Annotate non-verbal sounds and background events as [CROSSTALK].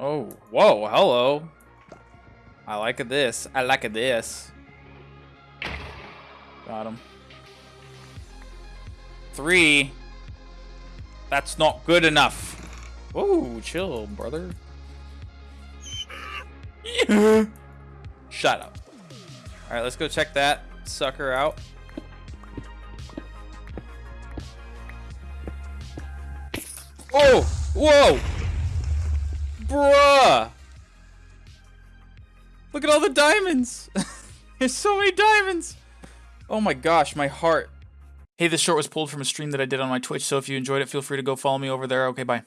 Oh, whoa, hello. I like this. I like this. Got him. Three. That's not good enough. Whoa, chill, brother. [LAUGHS] Shut up. All right, let's go check that sucker out. Oh, whoa. Bruh. Look at all the diamonds. [LAUGHS] There's so many diamonds. Oh my gosh, my heart. Hey, this short was pulled from a stream that I did on my Twitch, so if you enjoyed it, feel free to go follow me over there. Okay, bye.